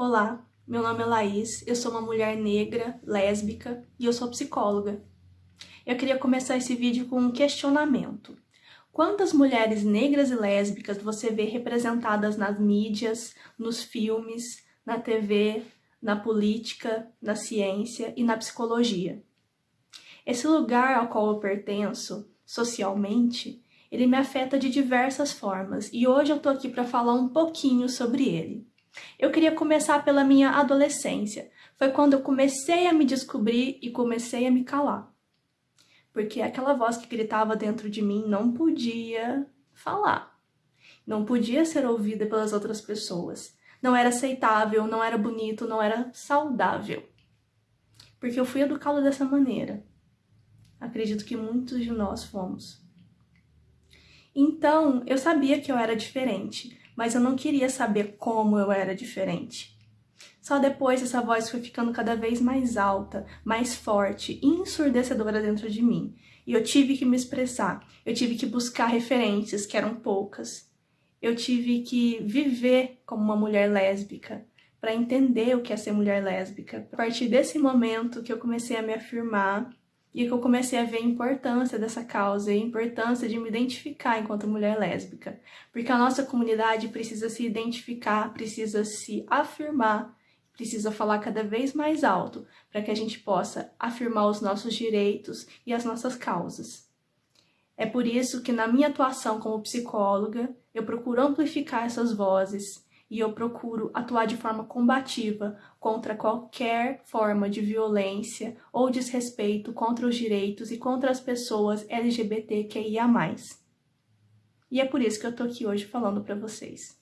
Olá, meu nome é Laís, eu sou uma mulher negra, lésbica e eu sou psicóloga. Eu queria começar esse vídeo com um questionamento. Quantas mulheres negras e lésbicas você vê representadas nas mídias, nos filmes, na TV, na política, na ciência e na psicologia? Esse lugar ao qual eu pertenço, socialmente, ele me afeta de diversas formas e hoje eu tô aqui para falar um pouquinho sobre ele. Eu queria começar pela minha adolescência. Foi quando eu comecei a me descobrir e comecei a me calar. Porque aquela voz que gritava dentro de mim não podia falar. Não podia ser ouvida pelas outras pessoas. Não era aceitável, não era bonito, não era saudável. Porque eu fui educada dessa maneira. Acredito que muitos de nós fomos. Então, eu sabia que eu era diferente, mas eu não queria saber como eu era diferente. Só depois essa voz foi ficando cada vez mais alta, mais forte ensurdecedora dentro de mim. E eu tive que me expressar, eu tive que buscar referências, que eram poucas. Eu tive que viver como uma mulher lésbica, para entender o que é ser mulher lésbica. A partir desse momento que eu comecei a me afirmar e que eu comecei a ver a importância dessa causa e a importância de me identificar enquanto mulher lésbica. Porque a nossa comunidade precisa se identificar, precisa se afirmar, precisa falar cada vez mais alto para que a gente possa afirmar os nossos direitos e as nossas causas. É por isso que na minha atuação como psicóloga, eu procuro amplificar essas vozes e eu procuro atuar de forma combativa contra qualquer forma de violência ou desrespeito contra os direitos e contra as pessoas LGBTQIA+. E é por isso que eu tô aqui hoje falando para vocês.